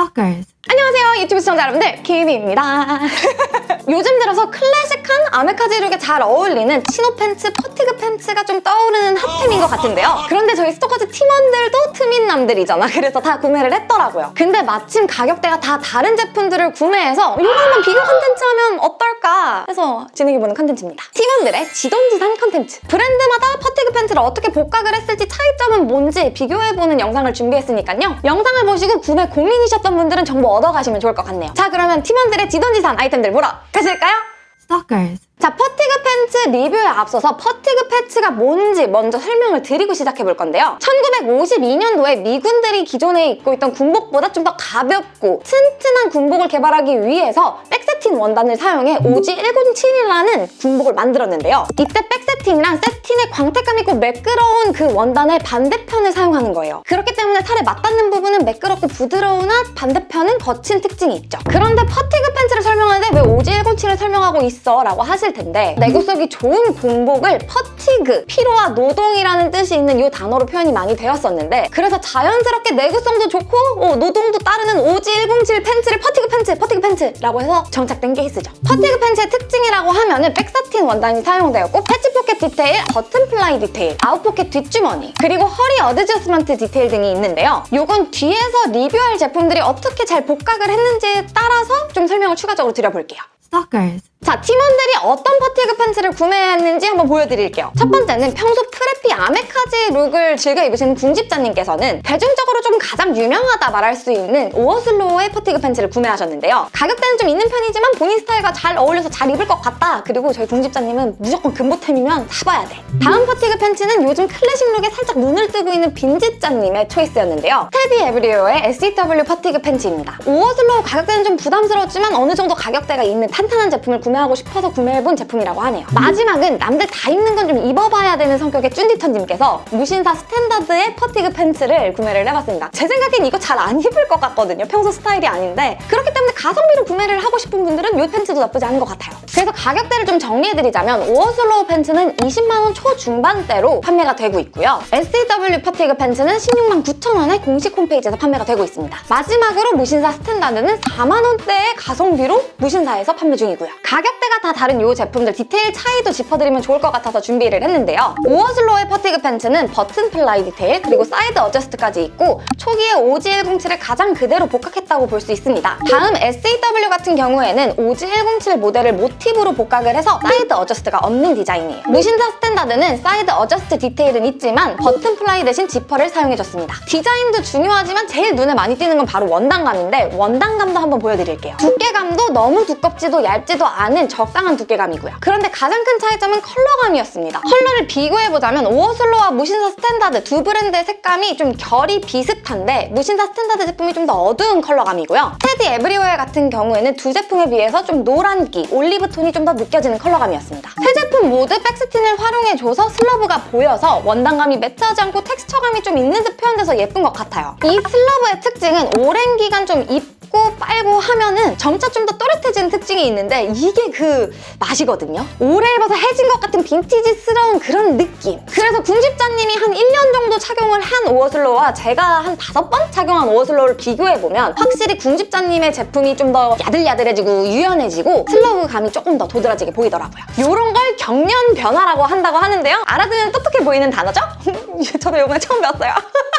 Stalkers. 안녕하세요 유튜브 시청자 여러분들 키미입니다. 요즘 들어서 클래식한 아메카지 룩에 잘 어울리는 chino 팬츠, fatigue 팬츠가 좀 떠오르는 핫템인 것 같은데요. 그런데 저희 스토커즈 팀원들도 트민남들이잖아. 그래서 다 구매를 했더라고요. 근데 마침 가격대가 다 다른 제품들을 구매해서 이거 한번 비교 컨텐츠 하면 어떨까 해서 진행해보는 컨텐츠입니다 팀원들의 지돈지산 컨텐츠 브랜드마다 fatigue 팬츠를 어떻게 복각을 했을지 차이점은 뭔지 비교해보는 영상을 준비했으니까요 영상을 보시고 구매 고민이셨던 분들은 정보 얻어가시면 좋을 것 같네요 자 그러면 팀원들의 지돈지산 아이템들 보러 가실까요? Stalkers. 자, fatigue 팬츠 리뷰에 앞서서 fatigue 팬츠가 뭔지 먼저 설명을 드리고 시작해 볼 건데요. 1952년도에 미군들이 기존에 입고 있던 군복보다 좀 더 가볍고 튼튼한 군복을 개발하기 위해서 back satin 원단을 사용해 OG 107이라는 군복을 만들었는데요. 이때 back satin이란 새틴의 광택감 있고 매끄러운 그 원단의 반대편을 사용하는 거예요. 그렇기 때문에 살에 맞닿는 부분은 매끄럽고 부드러우나 반대편은 거친 특징이 있죠. 그런데 fatigue 팬츠를 설명하는데 왜 OG 107을 설명하고 있어? 라고 하실 텐데 내구성이 좋은 군복을 fatigue, 피로와 노동이라는 뜻이 있는 이 단어로 표현이 많이 되었었는데 그래서 자연스럽게 내구성도 좋고 어, 노동도 따르는 OG 107 팬츠를 fatigue 팬츠, fatigue 팬츠라고 해서 정착된 케이스죠. fatigue 팬츠의 특징이라고 하면 은 back satin 원단이 사용되었고 패치 포켓 디테일, button fly 디테일, 아웃 포켓 뒷주머니 그리고 허리 adjustment 디테일 등이 있는데요. 요건 뒤에서 리뷰할 제품들이 어떻게 잘 복각을 했는지에 따라서 좀 설명을 추가적으로 드려볼게요. Stalkers. 자, 팀원들이 어떤 fatigue 팬츠를 구매했는지 한번 보여드릴게요. 첫 번째는 평소 preppy 아메카지 룩을 즐겨 입으시는 궁집자님께서는 대중적으로 좀 가장 유명하다 말할 수 있는 오어슬로우의 fatigue 팬츠를 구매하셨는데요. 가격대는 좀 있는 편이지만 본인 스타일과 잘 어울려서 잘 입을 것 같다. 그리고 저희 궁집자님은 무조건 근본템이면 사봐야 돼. 다음 fatigue 팬츠는 요즘 클래식 룩에 살짝 눈을 뜨고 있는 빈집자님의 choice였는데요. 테비 에브리오의 SEW fatigue 팬츠입니다. 오어슬로우 가격대는 좀 부담스러웠지만 어느 정도 가격대가 있는 탄탄한 제품을 구매하고 싶어서 구매해본 제품이라고 하네요. 마지막은 남들 다 입는 건 좀 입어봐야 되는 성격의 쭌디터님께서 무신사 스탠다드의 fatigue 팬츠를 구매를 해봤습니다. 제 생각엔 이거 잘 안 입을 것 같거든요. 평소 스타일이 아닌데 그렇기 때문에 가성비로 구매를 하고 싶은 분들은 이 팬츠도 나쁘지 않은 것 같아요. 그래서 가격대를 좀 정리해드리자면 오어슬로우 팬츠는 20만 원 초중반대로 판매가 되고 있고요. SEW fatigue 팬츠는 16만 9천 원에 공식 홈페이지에서 판매가 되고 있습니다. 마지막으로 무신사 스탠다드는 4만 원대의 가성비로 무신사에서 판매 중이고요. 가격대가 다 다른 이 제품들 디테일 차이도 짚어드리면 좋을 것 같아서 준비를 했는데요. 오어슬로우의 fatigue 팬츠는 button fly 디테일 그리고 side adjust까지 있고 초기에 OG107을 가장 그대로 복각했다고 볼 수 있습니다. 다음 SEW 같은 경우에는 OG107 모델을 모티브로 복각을 해서 side adjust가 없는 디자인이에요. 무신사 스탠다드는 side adjust 디테일은 있지만 button fly 대신 지퍼를 사용해줬습니다. 디자인도 중요하지만 제일 눈에 많이 띄는 건 바로 원단감인데 원단감도 한번 보여드릴게요. 두께감도 너무 두껍지도 얇지도 않은 적당한 두께감이고요. 그런데 가장 큰 차이점은 컬러감이었습니다. 컬러를 비교해보자면 오어슬로와 무신사 스탠다드 두 브랜드의 색감이 좀 결이 비슷한데 무신사 스탠다드 제품이 좀 더 어두운 컬러감이고요. 테디 에브리웨어 같은 경우에는 두 제품에 비해서 좀 노란기, 올리브 톤이 좀 더 느껴지는 컬러감이었습니다. 세 제품 모두 back satin을 활용해줘서 slub가 보여서 원단감이 matte하지 않고 텍스처감이 좀 있는 듯 표현돼서 예쁜 것 같아요. 이 slub의 특징은 오랜 기간 좀 입 고 빨고 하면은 점차 좀 더 또렷해지는 특징이 있는데 이게 그 맛이거든요. 오래 입어서 해진 것 같은 빈티지스러운 그런 느낌. 그래서 궁집자님이 한 1년 정도 착용을 한 오어슬로우와 제가 한 5번 착용한 오어슬로우를 비교해보면 확실히 궁집자님의 제품이 좀 더 야들야들해지고 유연해지고 slub 감이 조금 더 도드라지게 보이더라고요. 이런 걸 경년 변화라고 한다고 하는데요. 알아두면 똑똑해 보이는 단어죠? 저도 이번에 처음 배웠어요.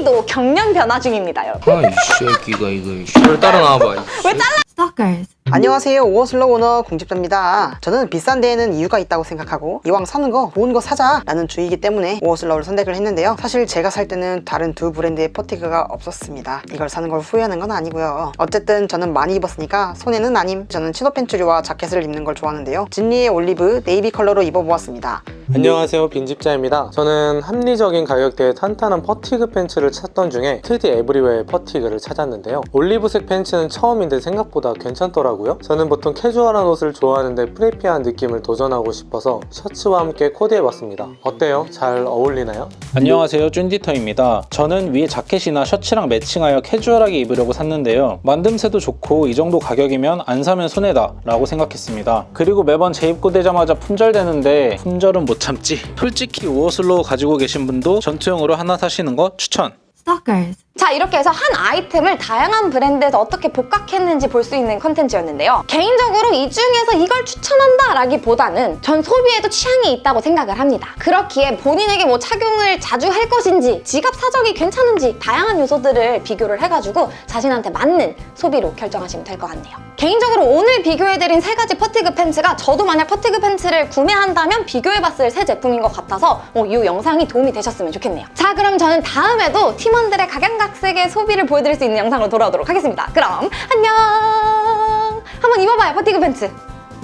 기미도 경년 변화 중입니다, 여러분. 아이 새끼가 이거 씨. 따라 나와봐 왜 잘라? Stalkers. 안녕하세요. 오어슬로 오너 궁집자입니다. 저는 비싼 데에는 이유가 있다고 생각하고 이왕 사는 거 좋은 거 사자 라는 주의이기 때문에 오어슬로를 선택을 했는데요. 사실 제가 살 때는 다른 두 브랜드의 fatigue가 없었습니다. 이걸 사는 걸 후회하는 건 아니고요. 어쨌든 저는 많이 입었으니까 손해는 아님 저는 chino 팬츠류와 자켓을 입는 걸 좋아하는데요. 진리의 올리브 네이비 컬러로 입어보았습니다. 안녕하세요. 빈집자입니다. 저는 합리적인 가격대에 탄탄한 fatigue 팬츠를 찾던 중에 테디 에브리웨어의 fatigue를 찾았는데요. 올리브색 팬츠는 처음인데 생각보다 괜찮더라고요. 저는 보통 캐주얼한 옷을 좋아하는데 preppy한 느낌을 도전하고 싶어서 셔츠와 함께 코디해봤습니다. 어때요? 잘 어울리나요? 안녕하세요. 쭌디터입니다. 저는 위에 자켓이나 셔츠랑 매칭하여 캐주얼하게 입으려고 샀는데요. 만듦새도 좋고 이 정도 가격이면 안 사면 손해다 라고 생각했습니다. 그리고 매번 재입고 되자마자 품절되는데 품절은 못 참지. 솔직히 오어슬로 가지고 계신 분도 전투용으로 하나 사시는 거 추천. Stalkers. 자 이렇게 해서 한 아이템을 다양한 브랜드에서 어떻게 복각했는지 볼 수 있는 컨텐츠였는데요. 개인적으로 이 중에서 이걸 추천한다 라기보다는 전 소비에도 취향이 있다고 생각을 합니다. 그렇기에 본인에게 뭐 착용을 자주 할 것인지 지갑 사정이 괜찮은지 다양한 요소들을 비교를 해가지고 자신한테 맞는 소비로 결정하시면 될 것 같네요. 개인적으로 오늘 비교해드린 세 가지 퍼티그 팬츠가 저도 만약 퍼티그 팬츠를 구매한다면 비교해봤을 새 제품인 것 같아서 어, 이 영상이 도움이 되셨으면 좋겠네요. 자 그럼 저는 다음에도 팀원들의 각양 각색의 소비를 보여드릴 수 있는 영상으로 돌아오도록 하겠습니다. 그럼 안녕! 한번 입어봐요 퍼티그 팬츠.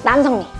남성미.